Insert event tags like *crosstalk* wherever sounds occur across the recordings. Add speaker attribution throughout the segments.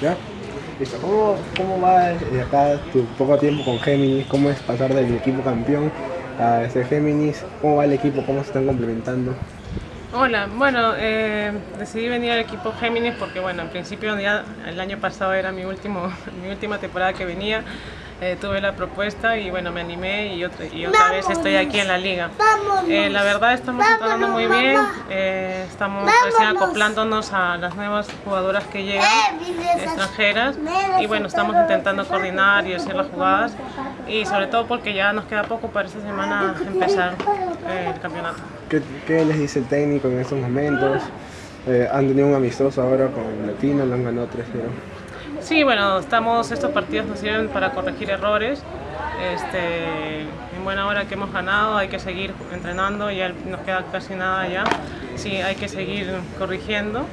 Speaker 1: ¿Ya? Listo. ¿Cómo, ¿Cómo va de acá tu poco tiempo con Géminis? ¿Cómo es pasar del equipo campeón a ese Géminis? ¿Cómo va el equipo? ¿Cómo se están complementando?
Speaker 2: Hola, bueno, eh, decidí venir al equipo Géminis porque, bueno, en principio ya el año pasado era mi, último, *laughs* mi última temporada que venía, eh, tuve la propuesta y bueno, me animé y otra, y otra vez estoy aquí en la liga. Eh, la verdad estamos entrando muy bien, estamos recién acoplándonos a las nuevas jugadoras que llegan, extranjeras, y bueno, estamos intentando coordinar y hacer las jugadas y sobre todo porque ya nos queda poco para esta semana empezar el campeonato.
Speaker 1: ¿Qué, les dice el técnico en estos momentos? Eh, han tenido un amistoso ahora con Latino, lo han ganado 3-0.
Speaker 2: Sí, bueno, estamos, estos partidos nos sirven para corregir errores. Este, en buena hora que hemos ganado, hay que seguir entrenando, ya nos queda casi nada ya. Sí, hay que seguir corrigiendo.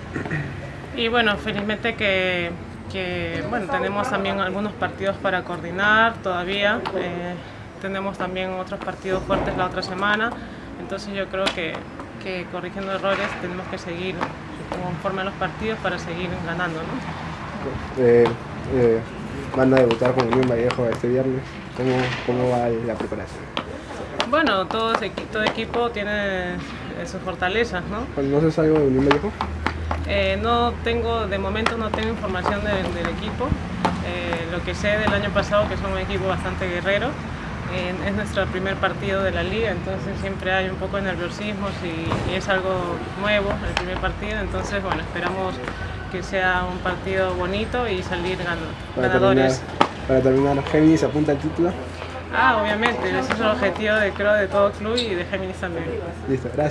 Speaker 2: Y bueno, felizmente que, que bueno, tenemos también algunos partidos para coordinar todavía. Eh, tenemos también otros partidos fuertes la otra semana. Entonces yo creo que, que corrigiendo errores tenemos que seguir conforme a los partidos para seguir ganando. ¿no?
Speaker 1: Eh, eh, van a debutar con Unión Vallejo este viernes. ¿Cómo, ¿Cómo, va la preparación?
Speaker 2: Bueno, todo, todo equipo tiene sus fortalezas, ¿no?
Speaker 1: ¿Conoces algo de Unión Vallejo?
Speaker 2: Eh, no tengo, de momento no tengo información del, equipo. lo que sé del año pasado que son un equipo bastante guerrero es nuestro primer partido de la liga, entonces siempre hay un poco de nerviosismo y, es algo nuevo el primer partido, entonces bueno, esperamos que sea un partido bonito y salir ganadores.
Speaker 1: para terminar, ¿Géminis apunta el título?
Speaker 2: Ah, obviamente, ese es el objetivo de, creo, de todo club y de Géminis también.
Speaker 1: Listo, gracias.